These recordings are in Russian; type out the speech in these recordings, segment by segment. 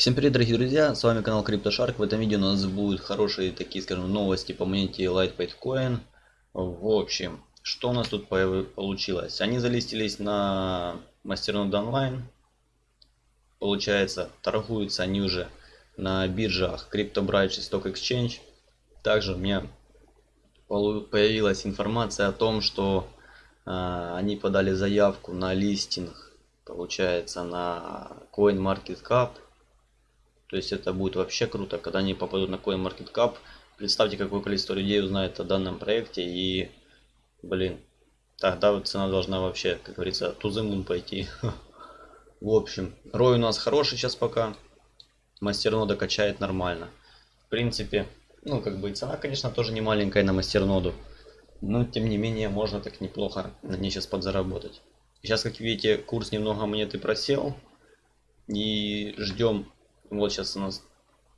Всем привет, дорогие друзья, с вами канал CryptoShark. В этом видео у нас будут хорошие такие, скажем, новости по монете Lightweight Coin. В общем, что у нас тут получилось? Они залистились на Мастернод онлайн. Получается, торгуются они уже на биржах CryptoBridge и Stock Exchange. Также у меня появилась информация о том, что э, они подали заявку на листинг, получается, на CoinMarketCap то есть это будет вообще круто, когда они попадут на CoinMarketCap. Представьте, какое количество людей узнает о данном проекте. И, блин, тогда вот цена должна вообще, как говорится, тузымун пойти. В общем, рой у нас хороший сейчас пока. Мастернода качает нормально. В принципе, ну как бы цена, конечно, тоже не маленькая на мастерноду. Но тем не менее, можно так неплохо на ней сейчас подзаработать. Сейчас, как видите, курс немного монеты просел. И ждем вот сейчас у нас,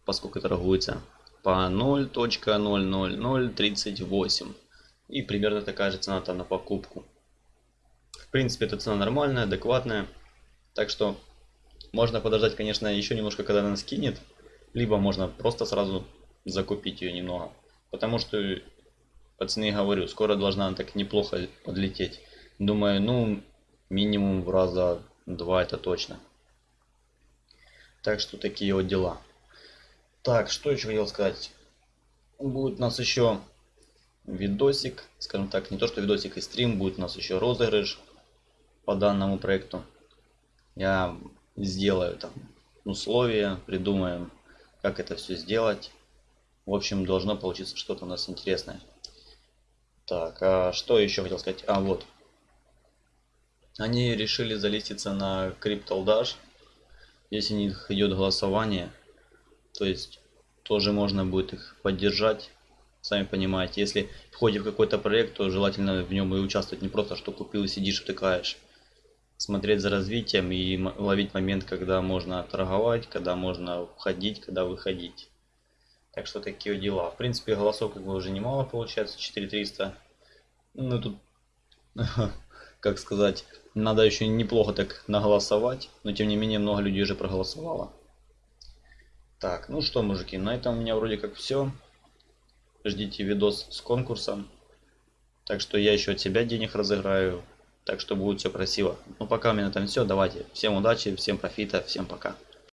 поскольку торгуется по 0.00038. И примерно такая же цена там на покупку. В принципе, эта цена нормальная, адекватная. Так что можно подождать, конечно, еще немножко, когда она скинет. Либо можно просто сразу закупить ее немного. Потому что, пацаны, говорю, скоро должна она так неплохо подлететь. Думаю, ну, минимум в раза два это точно. Так что такие вот дела. Так, что еще хотел сказать. Будет у нас еще видосик, скажем так, не то что видосик и стрим, будет у нас еще розыгрыш по данному проекту. Я сделаю там условия, придумаем, как это все сделать. В общем, должно получиться что-то у нас интересное. Так, а что еще хотел сказать? А, вот. Они решили залиститься на CryptoDash если них идет голосование, то есть тоже можно будет их поддержать. Сами понимаете, если входит в какой-то проект, то желательно в нем и участвовать не просто, что купил и сидишь, втыкаешь. Смотреть за развитием и ловить момент, когда можно торговать, когда можно входить, когда выходить. Так что такие дела. В принципе, голосов как бы уже немало получается, 4300. Ну тут, как сказать, надо еще неплохо так наголосовать, но тем не менее много людей уже проголосовало. Так, ну что, мужики, на этом у меня вроде как все. Ждите видос с конкурсом. Так что я еще от себя денег разыграю. Так что будет все красиво. Ну пока у меня этом все. Давайте. Всем удачи, всем профита, всем пока.